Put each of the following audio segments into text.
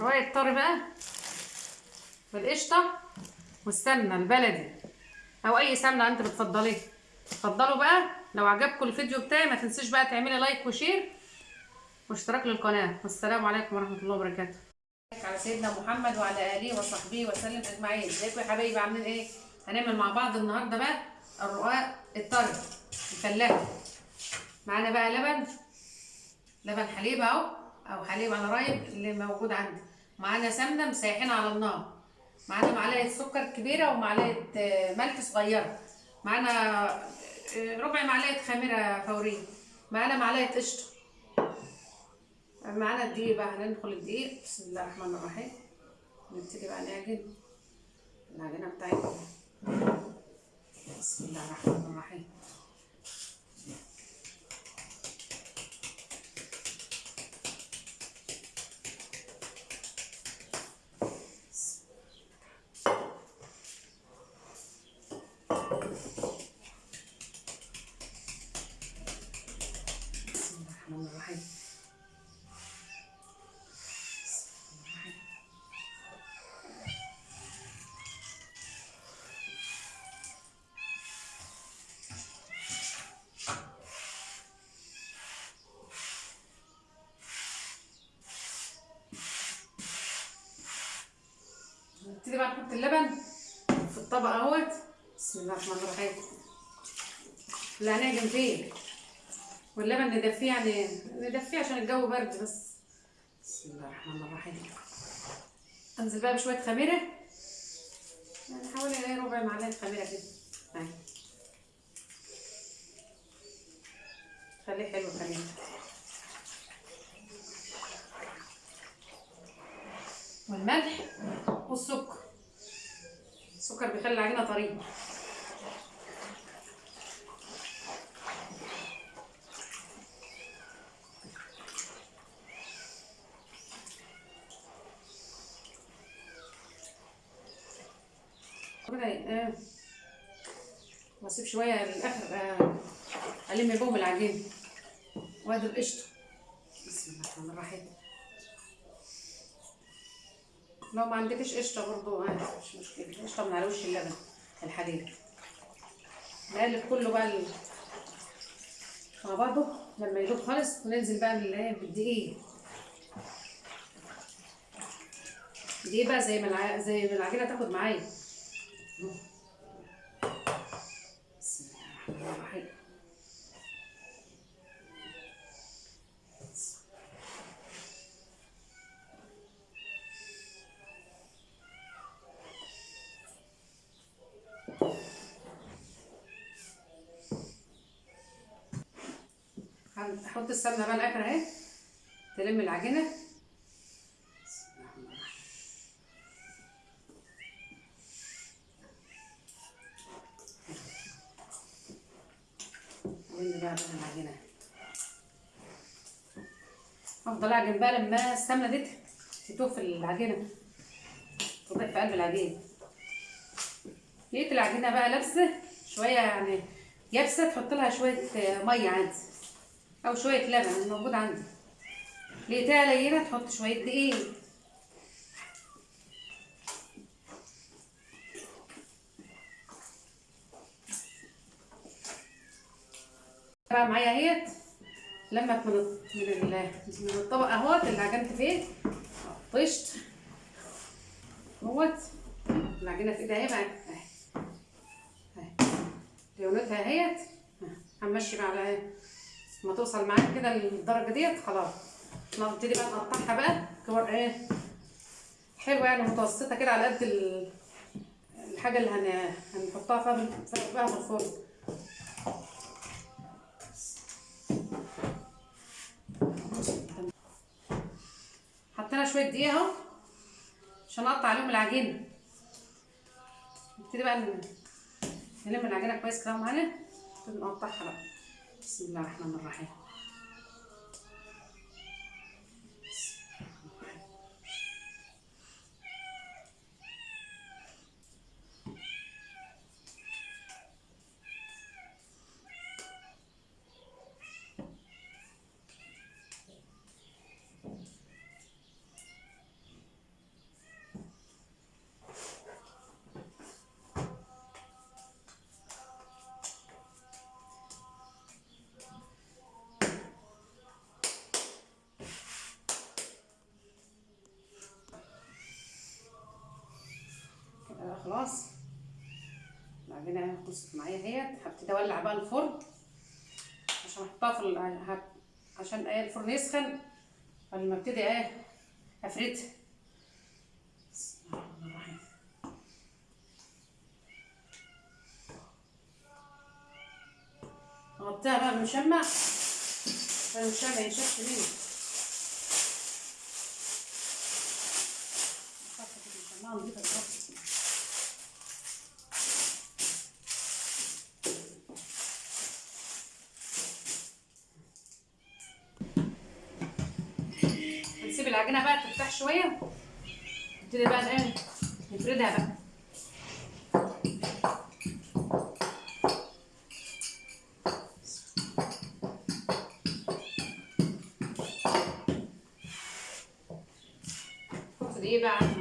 رواية طري بقى بالقشطة والسمنة البلدي. أو أي سمنة أنت بتفضليها اتفضلوا بقى. لو عجبكم الفيديو بتاعي ما تنسيش بقى تعملي like و share واشتراك للقناة. والسلام عليكم ورحمة الله وبركاته. على سيدنا محمد وعلى آله وصحبه وسلم أجمعين. ازيكم يا حبايبي؟ عاملين إيه؟ هنعمل مع بعض النهاردة بقى الرقاق الطري الفلاحي معانا بقى لبن. لبن حليب أهو. أو حليب على رايب اللي موجود عندي. معانا سمنة مسيحين على النار. معانا معلقة سكر كبيرة ومعلقة آه، ملح صغيرة. معانا آه، ربع معلقة خميرة فورية. معانا معلقة قشطة. معانا الدقيق بقى هندخل الدقيق. بسم الله الرحمن الرحيم. نبتدي بقى نعجن. العجينه بتاعتنا. بسم الله الرحمن الرحيم. بقى نحط اللبن في الطبق أهوت. بسم الله الرحمن الرحيم. اللي هنعجن فيه واللبن ندفيه يعني ندفيه عشان الجو برد بس. بسم الله الرحمن الرحيم. أنزل بقى بشوية خميرة. يعني حوالي إيه ربع معلقة خميرة كده. أهي. خليه حلو خليه. والملح والسكر. السكر بيخلي العجينه طرية كده آه. واسيب شوية للآخر آه. ألم بهم العجينه وادي القشطة بسم الله الرحمن الرحيم لو ما عندكش قشطة برضو عادي مش مشكلة. قشطة من على وش اللبن الحليب نقلب كله بقى مع بعضه. لما يدوب خالص وننزل بقى بال- بالدقيق دي بقى زي ما الع... زي ما العجينة تاخد معايا. بسم الله الرحمن الرحيم. السمنة بقى الآخر أهي. تلم العجينة. العجينة؟ افضل اعجن بقى لما السمنة دي تتوه في العجينة. تضيف في قلب العجينة. لقيت العجينة بقى لابسة شوية يعني يابسة تحط لها شوية مية عادي. أو شوية لبن الموجود عندي. لقيتها لينه تحط شوية دقيق. بقى معايا أهيت. لمت من من ال- من الطبق أهوت اللي عجنت فيه. طشت. اهوت العجينة في إيدي أهي بقى أهي. لونتها أهيت. هنمشي بقى على ما توصل معاك كده للدرجة ديت خلاص. نبتدي بقى نقطعها بقى. كور إيه حلوة يعني متوسطة كده على قد ال- الحاجة اللي هن... هنحطها فيها فيها في الفرن حطينا شوية دقيق أهو عشان أقطع عليهم العجينه نبتدي بقى نلم العجينة كويس كده معانا نقطعها بقى. بسم الله الرحمن الرحيم. خلاص. العجينه خلصت معايا اهيت هبتدي أولع بقى الفرن. عشان أحطها في ال- عشان إيه الفرن يسخن. قبل أبتدي إيه أفردها. بسم غطيها بقى بالمشمع. عشان المشمع ينشف مني. المشمعة حط دي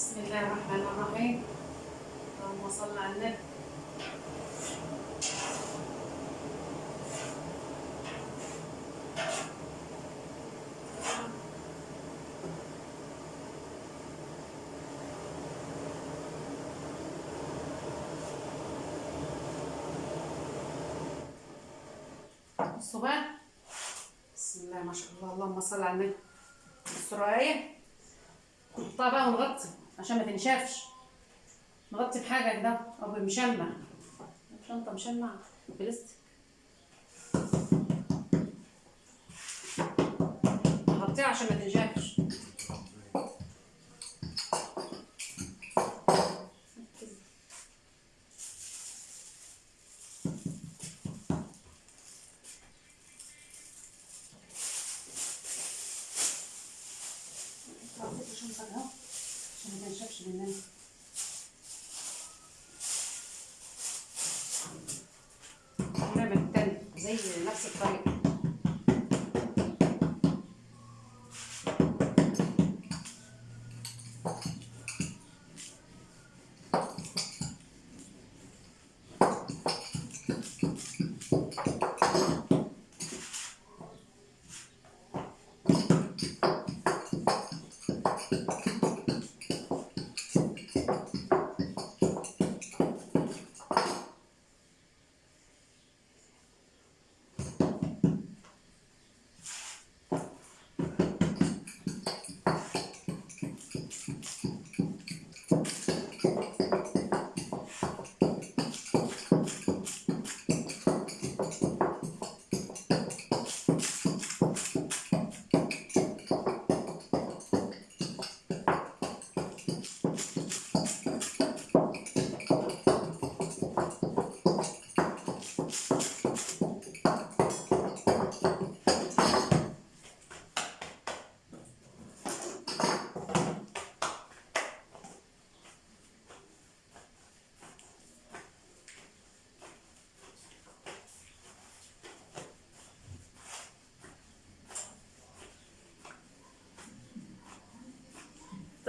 بسم الله الرحمن الرحيم. اللهم صل على النبي. بقى بسم الله ما شاء الله. اللهم صل على النبي. بصوا إيه نحطها بقى ونغطي. عشان ما تنشفش. نغطي بحاجة كده أو بمشمع. شنطة مشمع. بلاستيك. نغطيها عشان ما تنشفش. مننا ونعمل التاني زي نفس الطريقة.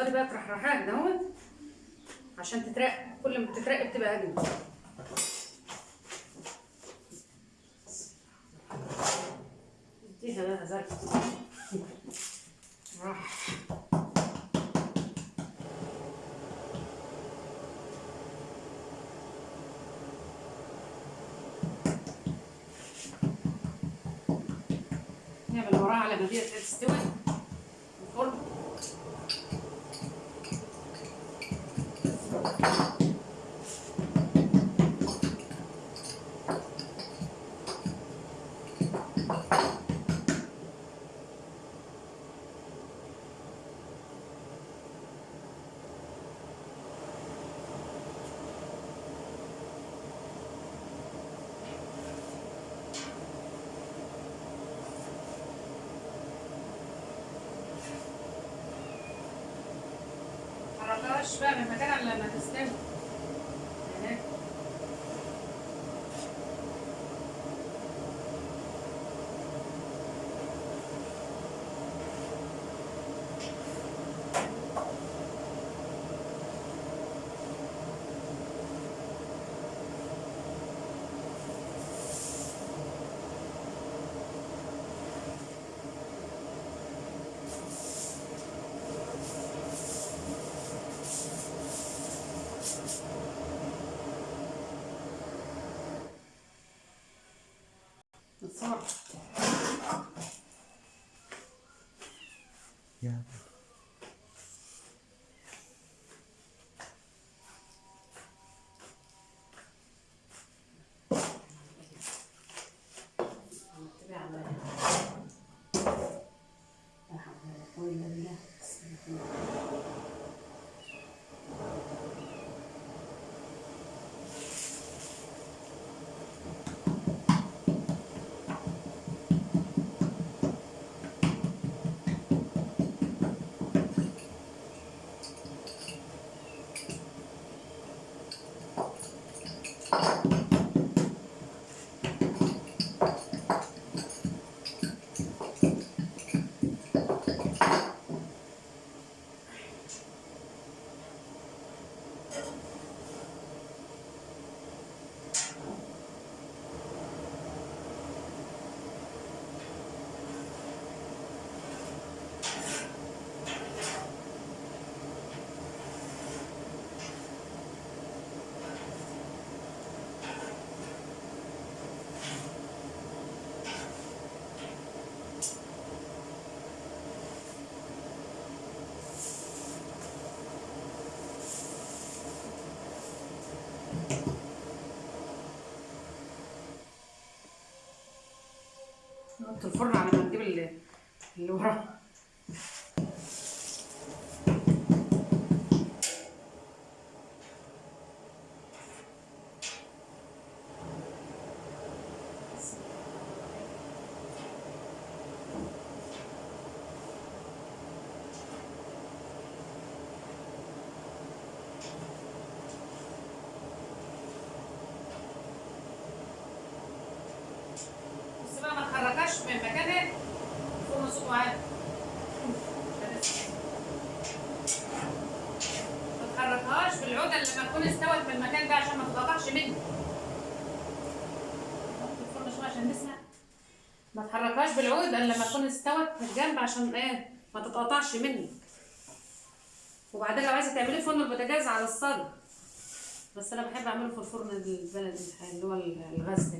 تفضلي بقى ترحرحيها كده اهوت عشان تترقى. كل ما بتترقى بتبقى اجمل اديها بقى زرع راح. نعمل وراها على ما تستوي الفرن متحركهاش بقى من مكانها الا Yeah. نحط الفرن على ما نجيب اللي, اللي وراه بس بقى ما تحركهاش من مكانها عالي ما تحركهاش بالعودة اللي لما تكون استوت من المكان ده عشان ما تتقطعش مني عشان نسمع. ما تحركهاش بالعود الا لما تكون استوت من الجنب عشان إيه؟ ما تتقطعش مني وبعدين لو عايزة تعملي فرن البوتاجاز على الصاج بس أنا بحب أعمله في الفرن البلدي اللي هو الغاز ده.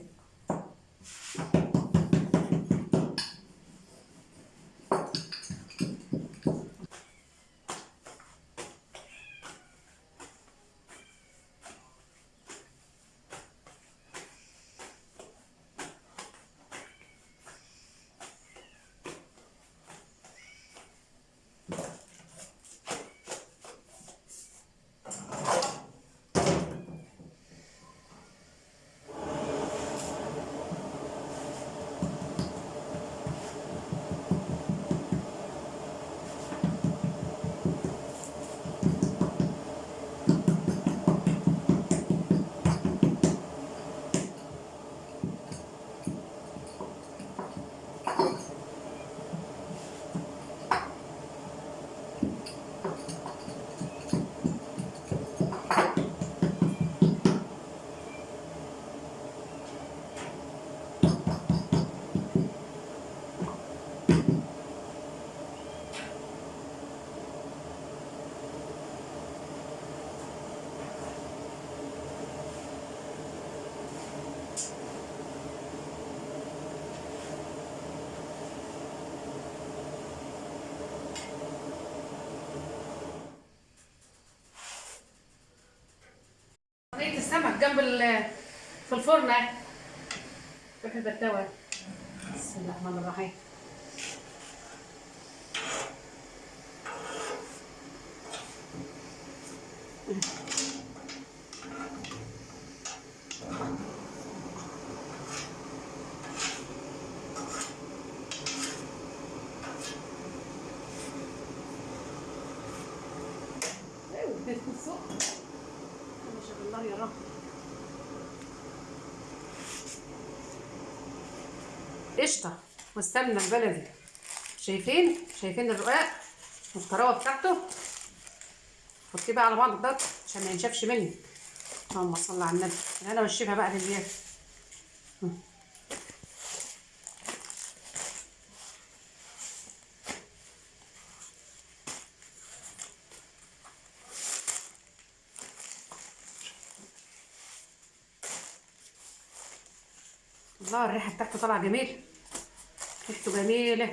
جنب ال في الفرن. اهي روح البتاوه بسم الله الرحمن الرحيم. أيوه السوق ما شاء الله يا رب قشطة والسمنة البلدي. شايفين؟ شايفين الرقاق والطراوة بتاعته؟ حطيه بقى على بعض ده عشان ما ينشفش مني اللهم صل على النبي. أنا والشفا بقى للياس الله الريحة بتاعته طالعة جميلة tus canela